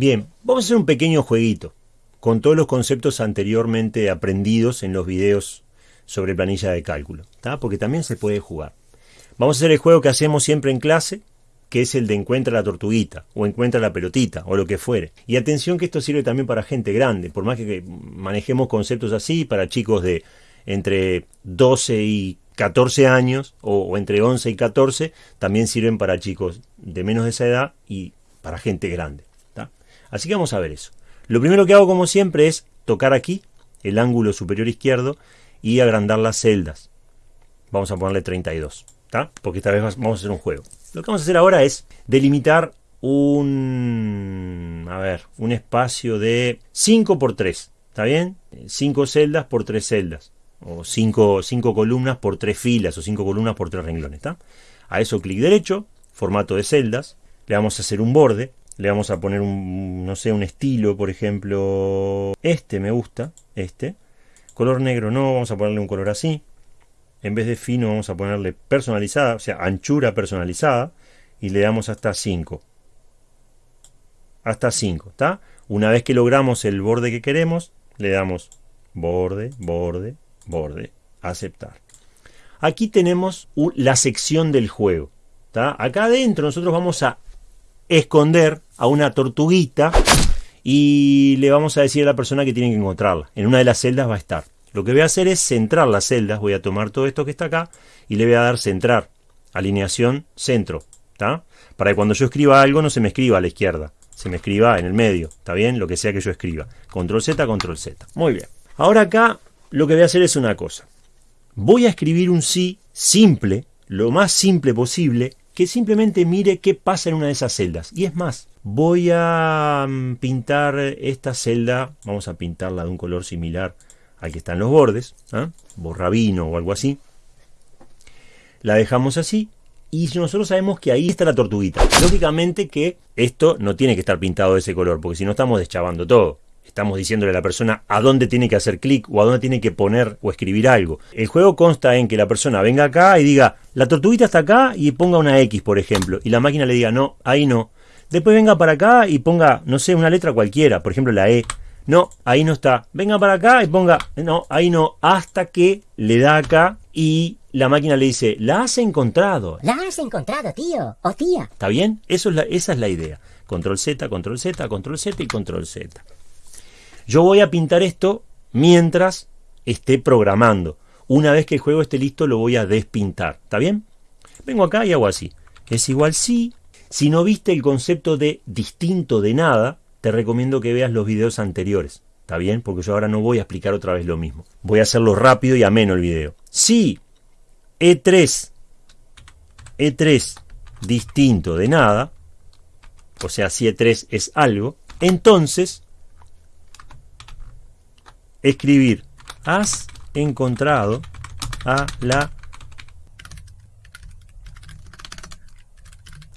Bien, vamos a hacer un pequeño jueguito con todos los conceptos anteriormente aprendidos en los videos sobre planilla de cálculo, porque también se puede jugar. Vamos a hacer el juego que hacemos siempre en clase, que es el de encuentra la tortuguita, o encuentra la pelotita, o lo que fuere. Y atención que esto sirve también para gente grande, por más que manejemos conceptos así, para chicos de entre 12 y 14 años, o, entre 11 y 14, también sirven para chicos de menos de esa edad y para gente grande. Así que vamos a ver eso. Lo primero que hago, como siempre, es tocar aquí, el ángulo superior izquierdo, y agrandar las celdas. Vamos a ponerle 32, ¿está? Porque esta vez vamos a hacer un juego. Lo que vamos a hacer ahora es delimitar un, a ver, un espacio de 5 por 3, ¿está bien? 5 celdas por 3 celdas, o 5 columnas por 3 filas, o 5 columnas por 3 renglones. A eso clic derecho, formato de celdas, le vamos a hacer un borde, le vamos a poner un, no sé, un estilo, por ejemplo, este me gusta, este, color negro no, vamos a ponerle un color así, en vez de fino vamos a ponerle personalizada, o sea, anchura personalizada, y le damos hasta 5. Hasta 5, ¿está? Una vez que logramos el borde que queremos, le damos borde, borde, borde, aceptar. Aquí tenemos la sección del juego. ¿está? Acá adentro nosotros vamos a esconder a una tortuguita y le vamos a decir a la persona que tiene que encontrarla. En una de las celdas va a estar. Lo que voy a hacer es centrar las celdas. Voy a tomar todo esto que está acá y le voy a dar centrar. Alineación centro. ¿está? Para que cuando yo escriba algo no se me escriba a la izquierda. Se me escriba en el medio. ¿Está bien? Lo que sea que yo escriba. Control Z, control Z. Muy bien. Ahora acá lo que voy a hacer es una cosa. Voy a escribir un sí simple, lo más simple posible, que simplemente mire qué pasa en una de esas celdas. Y es más, voy a mm, pintar esta celda, vamos a pintarla de un color similar al que está en los bordes, ¿eh? borrabino o algo así. La dejamos así y nosotros sabemos que ahí está la tortuguita. Lógicamente que esto no tiene que estar pintado de ese color, porque si no estamos deschavando todo. Estamos diciéndole a la persona a dónde tiene que hacer clic o a dónde tiene que poner o escribir algo. El juego consta en que la persona venga acá y diga, la tortuguita está acá y ponga una X, por ejemplo. Y la máquina le diga, no, ahí no. Después venga para acá y ponga, no sé, una letra cualquiera, por ejemplo la E. No, ahí no está. Venga para acá y ponga, no, ahí no. Hasta que le da acá y la máquina le dice, la has encontrado. La has encontrado, tío o tía. ¿Está bien? Eso es la, esa es la idea. Control Z, control Z, control Z y control Z. Yo voy a pintar esto mientras esté programando. Una vez que el juego esté listo lo voy a despintar. ¿Está bien? Vengo acá y hago así. Es igual si. Si no viste el concepto de distinto de nada, te recomiendo que veas los videos anteriores. ¿Está bien? Porque yo ahora no voy a explicar otra vez lo mismo. Voy a hacerlo rápido y ameno el video. Si E3, E3 distinto de nada, o sea, si E3 es algo, entonces escribir has encontrado a la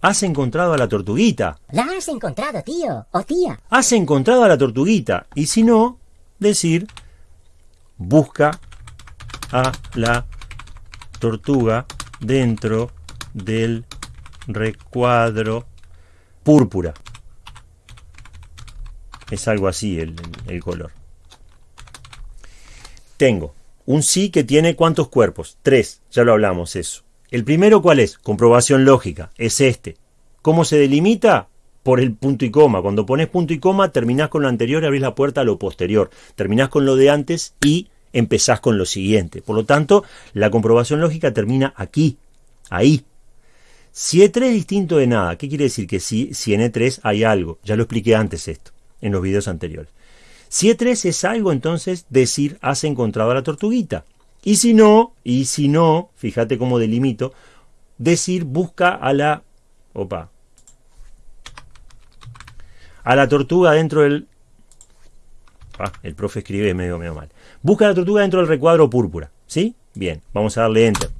Has encontrado a la tortuguita. La has encontrado, tío o tía. Has encontrado a la tortuguita. Y si no, decir busca a la tortuga dentro del recuadro púrpura. Es algo así el, el color. Tengo un sí que tiene cuántos cuerpos? Tres, ya lo hablamos eso. El primero, ¿cuál es? Comprobación lógica, es este. ¿Cómo se delimita? Por el punto y coma. Cuando pones punto y coma, terminás con lo anterior y abrís la puerta a lo posterior. Terminás con lo de antes y empezás con lo siguiente. Por lo tanto, la comprobación lógica termina aquí, ahí. Si E3 es distinto de nada, ¿qué quiere decir? Que si, si en E3 hay algo. Ya lo expliqué antes esto, en los videos anteriores. Si E3 es algo, entonces decir has encontrado a la tortuguita. Y si no, y si no, fíjate cómo delimito, decir busca a la... Opa. A la tortuga dentro del... Ah, el profe escribe medio, medio mal. Busca a la tortuga dentro del recuadro púrpura. ¿Sí? Bien, vamos a darle enter.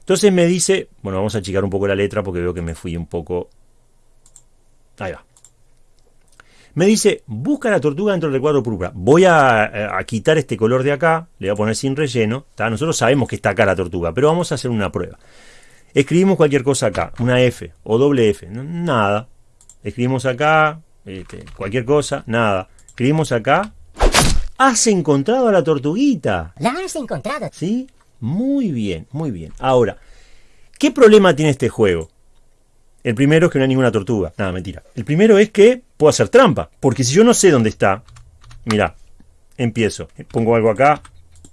Entonces me dice... Bueno, vamos a achicar un poco la letra porque veo que me fui un poco... Ahí va. Me dice, busca la tortuga dentro del recuadro púrpura. Voy a, quitar este color de acá, le voy a poner sin relleno. Nosotros sabemos que está acá la tortuga, pero vamos a hacer una prueba. Escribimos cualquier cosa acá, una F o doble F, nada. escribimos acá, este, cualquier cosa, nada. Escribimos acá. Has encontrado a la tortuguita. La has encontrado. ¿Sí? Muy bien, muy bien. Ahora, ¿qué problema tiene este juego? El primero es que no hay ninguna tortuga. Nada, mentira. El primero es que puedo hacer trampa. Porque si yo no sé dónde está, mira, empiezo. Pongo algo acá,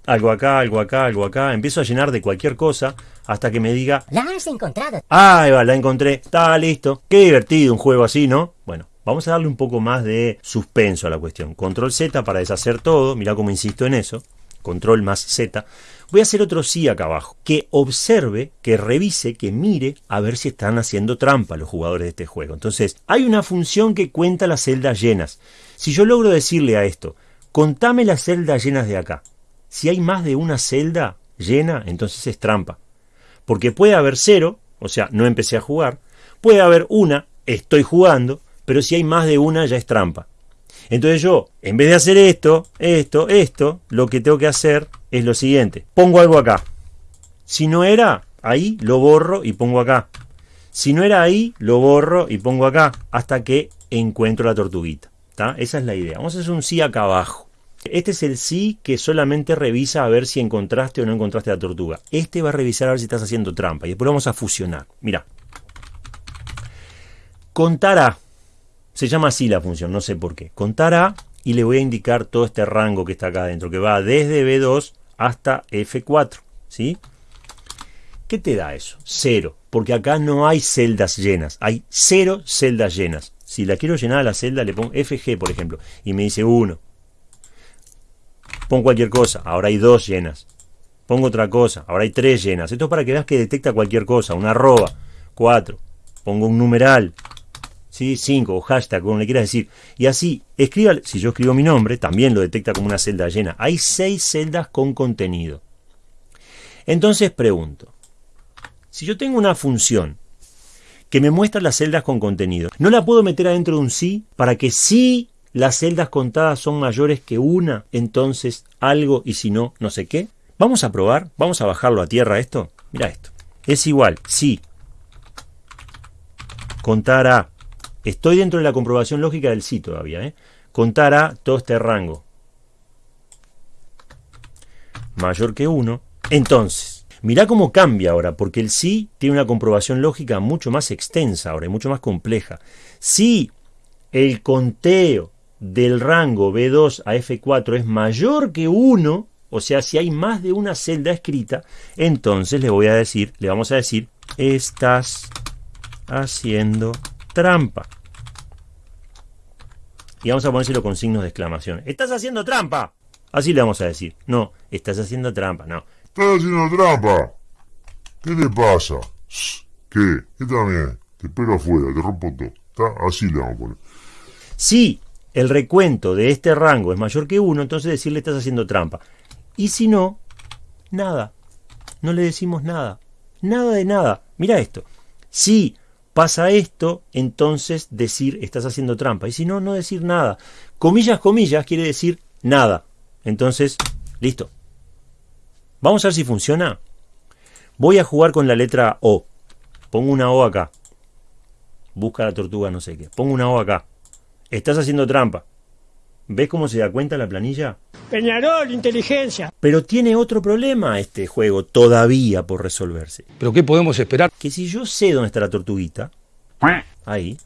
algo acá, algo acá, algo acá. Empiezo a llenar de cualquier cosa hasta que me diga... La has encontrado. Ah, ahí va, la encontré. Está listo. Qué divertido un juego así, ¿no? Bueno, vamos a darle un poco más de suspenso a la cuestión. Control Z para deshacer todo. Mira cómo insisto en eso. Control más Z. Voy a hacer otro sí acá abajo. Que observe, que revise, que mire a ver si están haciendo trampa los jugadores de este juego. Entonces, hay una función que cuenta las celdas llenas. Si yo logro decirle a esto, contame las celdas llenas de acá. Si hay más de una celda llena, entonces es trampa. Porque puede haber cero, o sea, no empecé a jugar. Puede haber una, estoy jugando, pero si hay más de una ya es trampa. Entonces yo, en vez de hacer esto, esto, esto, lo que tengo que hacer es lo siguiente. Pongo algo acá. Si no era ahí, lo borro y pongo acá. Si no era ahí, lo borro y pongo acá. Hasta que encuentro la tortuguita. Esa es la idea. Vamos a hacer un sí acá abajo. Este es el sí que solamente revisa a ver si encontraste o no encontraste la tortuga. Este va a revisar a ver si estás haciendo trampa. Y después vamos a fusionar. Mira. Contar A. Se llama así la función, no sé por qué. Contar A y le voy a indicar todo este rango que está acá adentro, que va desde B2 hasta F4. ¿Sí? ¿Qué te da eso? Cero. Porque acá no hay celdas llenas. Hay cero celdas llenas. Si la quiero llenar a la celda, le pongo FG, por ejemplo. Y me dice 1. Pongo cualquier cosa. Ahora hay dos llenas. Pongo otra cosa. Ahora hay tres llenas. Esto es para que veas que detecta cualquier cosa. Una arroba. 4. Pongo un numeral. 5 o hashtag, como le quieras decir. Y así, escriba, si yo escribo mi nombre, también lo detecta como una celda llena. Hay 6 celdas con contenido. Entonces pregunto, si yo tengo una función que me muestra las celdas con contenido, ¿no la puedo meter adentro de un sí para que si las celdas contadas son mayores que una, entonces algo y si no, no sé qué? Vamos a probar, vamos a bajarlo a tierra esto. Mira esto. Es igual, si contar a Estoy dentro de la comprobación lógica del sí todavía. ¿eh? Contar a todo este rango mayor que 1. Entonces, mirá cómo cambia ahora, porque el sí tiene una comprobación lógica mucho más extensa ahora y mucho más compleja. Si el conteo del rango B2 a F4 es mayor que 1, o sea, si hay más de una celda escrita, entonces le voy a decir, le vamos a decir, estás haciendo trampa. Y vamos a ponérselo con signos de exclamación. ¡Estás haciendo trampa! Así le vamos a decir. No, estás haciendo trampa, no. ¡Estás haciendo trampa! ¿Qué te pasa? ¿Qué? ¿Qué también? Te espero afuera, te rompo todo. Así le vamos a poner. Si el recuento de este rango es mayor que 1, entonces decirle estás haciendo trampa. Y si no, nada. No le decimos nada. Nada de nada. Mira esto. Si pasa esto, entonces decir estás haciendo trampa. Y si no, no decir nada. Comillas, comillas quiere decir nada. Entonces, listo. Vamos a ver si funciona. Voy a jugar con la letra O. Pongo una O acá. Busca la tortuga, no sé qué. Pongo una O acá. Estás haciendo trampa. ¿Ves cómo se da cuenta la planilla? Peñarol, inteligencia. Pero tiene otro problema este juego todavía por resolverse. ¿Pero qué podemos esperar? Que si yo sé dónde está la tortuguita, ahí,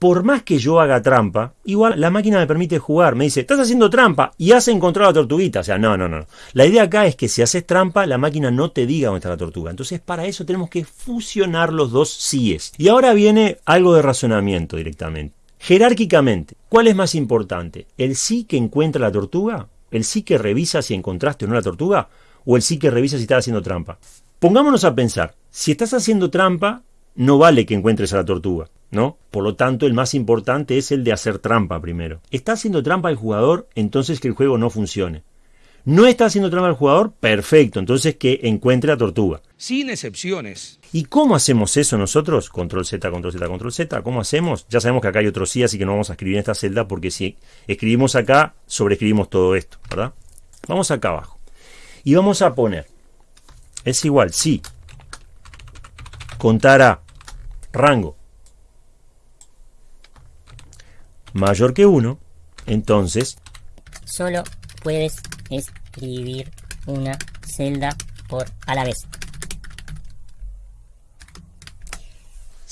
por más que yo haga trampa, igual la máquina me permite jugar. Me dice, estás haciendo trampa y has encontrado la tortuguita. O sea, no, no, no. La idea acá es que si haces trampa, la máquina no te diga dónde está la tortuga. Entonces, para eso tenemos que fusionar los dos síes. Y ahora viene algo de razonamiento directamente. Jerárquicamente, ¿cuál es más importante? ¿El sí que encuentra la tortuga? ¿El sí que revisa si encontraste o no la tortuga? ¿O el sí que revisa si estás haciendo trampa? Pongámonos a pensar, si estás haciendo trampa, no vale que encuentres a la tortuga, ¿no? Por lo tanto, el más importante es el de hacer trampa primero. ¿Está haciendo trampa el jugador? Entonces que el juego no funcione. ¿No está haciendo trampa el jugador? Perfecto, entonces que encuentre la tortuga. Sin excepciones. ¿Y cómo hacemos eso nosotros? Control Z, control Z, control Z. ¿Cómo hacemos? Ya sabemos que acá hay otro sí, así que no vamos a escribir en esta celda porque si escribimos acá, sobreescribimos todo esto, ¿verdad? Vamos acá abajo. Y vamos a poner, es igual, sí, contar a rango mayor que 1, entonces Solo puedes escribir una celda por a la vez.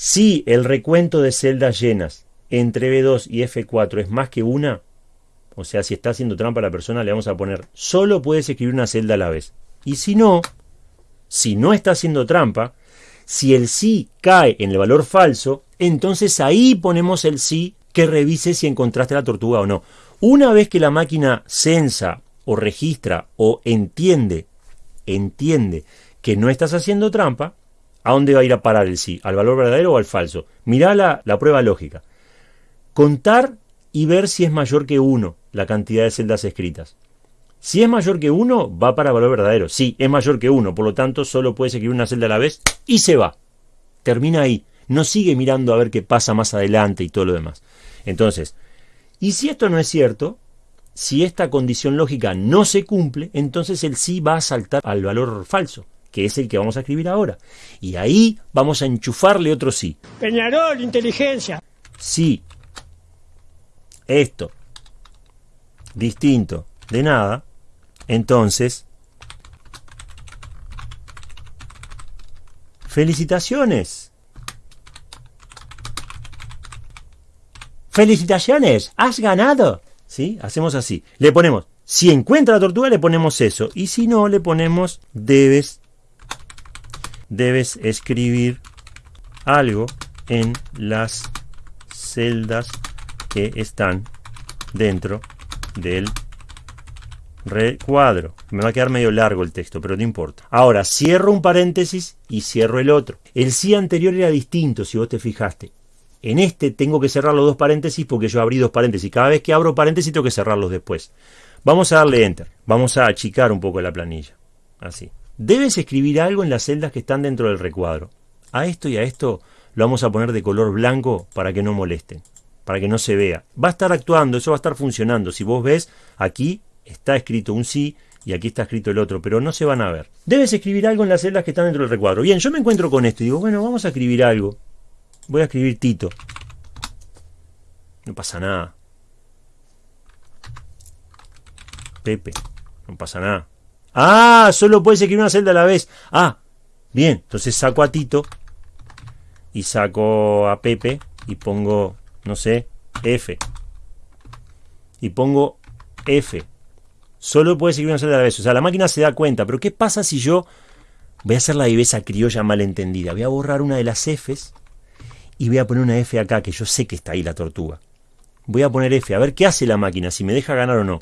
si el recuento de celdas llenas entre B2 y F4 es más que una, o sea, si está haciendo trampa la persona, le vamos a poner solo puedes escribir una celda a la vez. Y si no, si no está haciendo trampa, si el sí cae en el valor falso, entonces ahí ponemos el sí que revise si encontraste la tortuga o no. Una vez que la máquina censa o registra o entiende, entiende que no estás haciendo trampa, ¿a dónde va a ir a parar el sí? ¿Al valor verdadero o al falso? Mirá la, la prueba lógica. Contar y ver si es mayor que 1 la cantidad de celdas escritas. Si es mayor que 1, va para valor verdadero. Sí, es mayor que 1, por lo tanto solo puedes escribir una celda a la vez y se va. Termina ahí. No sigue mirando a ver qué pasa más adelante y todo lo demás. Entonces, y si esto no es cierto, si esta condición lógica no se cumple, entonces el sí va a saltar al valor falso, que es el que vamos a escribir ahora. Y ahí vamos a enchufarle otro sí. Peñarol, inteligencia. Si esto distinto de nada, entonces felicitaciones. Felicitaciones, has ganado. ¿Sí? Hacemos así. Le ponemos, si encuentra la tortuga, le ponemos eso. Y si no, le ponemos, debes, debes escribir algo en las celdas que están dentro del recuadro. Me va a quedar medio largo el texto, pero no importa. Ahora, cierro un paréntesis y cierro el otro. El sí anterior era distinto, si vos te fijaste. En este tengo que cerrar los dos paréntesis porque yo abrí dos paréntesis. Cada vez que abro paréntesis tengo que cerrarlos después. Vamos a darle enter. Vamos a achicar un poco la planilla. Así. Debes escribir algo en las celdas que están dentro del recuadro. A esto y a esto lo vamos a poner de color blanco para que no molesten, para que no se vea. Va a estar actuando, eso va a estar funcionando. Si vos ves, aquí está escrito un sí y aquí está escrito el otro, pero no se van a ver. Debes escribir algo en las celdas que están dentro del recuadro. Bien, yo me encuentro con esto y digo, bueno, vamos a escribir algo. Voy a escribir Tito. No pasa nada. Pepe. No pasa nada. Ah, solo puedes escribir una celda a la vez. Ah, bien. Entonces saco a Tito y saco a Pepe y pongo, no sé, F. Y pongo F. Solo puedes escribir una celda a la vez. O sea, la máquina se da cuenta. Pero ¿qué pasa si yo voy a hacer la viveza criolla malentendida? Voy a borrar una de las Fs y voy a poner una F acá, que yo sé que está ahí la tortuga. Voy a poner F, a ver qué hace la máquina, si me deja ganar o no.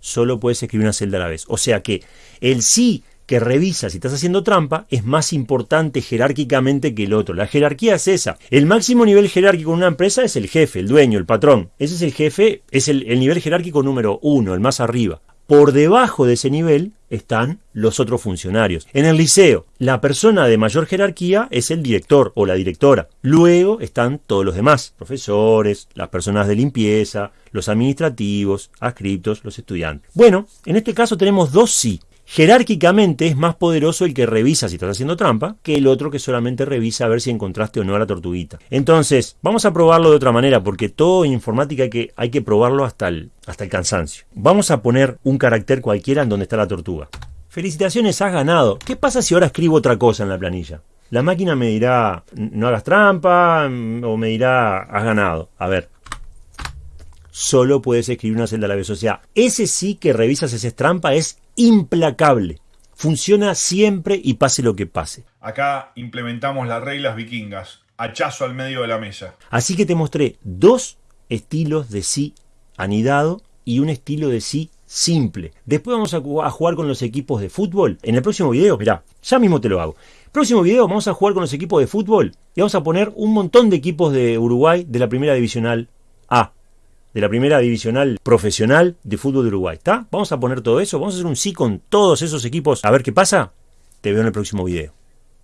Solo puedes escribir una celda a la vez. O sea que el sí que revisa si estás haciendo trampa es más importante jerárquicamente que el otro. La jerarquía es esa. El máximo nivel jerárquico en una empresa es el jefe, el dueño, el patrón. Ese es el jefe, es el, el nivel jerárquico número uno, el más arriba. Por debajo de ese nivel están los otros funcionarios. En el liceo, la persona de mayor jerarquía es el director o la directora. Luego están todos los demás, profesores, las personas de limpieza, los administrativos, adscriptos, los estudiantes. Bueno, en este caso tenemos dos sí. Jerárquicamente es más poderoso el que revisa si estás haciendo trampa que el otro que solamente revisa a ver si encontraste o no a la tortuguita. Entonces, vamos a probarlo de otra manera porque todo en informática hay que, hay que probarlo hasta el, hasta el cansancio. Vamos a poner un carácter cualquiera en donde está la tortuga. Felicitaciones, has ganado. ¿Qué pasa si ahora escribo otra cosa en la planilla? La máquina me dirá, no hagas trampa, o me dirá, has ganado. A ver, solo puedes escribir una celda a la vez. O sea, ese sí que revisas ese trampa es implacable. Funciona siempre y pase lo que pase. Acá implementamos las reglas vikingas. Hachazo al medio de la mesa. Así que te mostré dos estilos de sí anidado y un estilo de sí simple. Después vamos a jugar con los equipos de fútbol. En el próximo video, mirá, ya mismo te lo hago. Próximo video vamos a jugar con los equipos de fútbol y vamos a poner un montón de equipos de Uruguay de la primera divisional A de la primera divisional profesional de fútbol de Uruguay. ¿Está? Vamos a poner todo eso, vamos a hacer un sí con todos esos equipos a ver qué pasa. Te veo en el próximo video.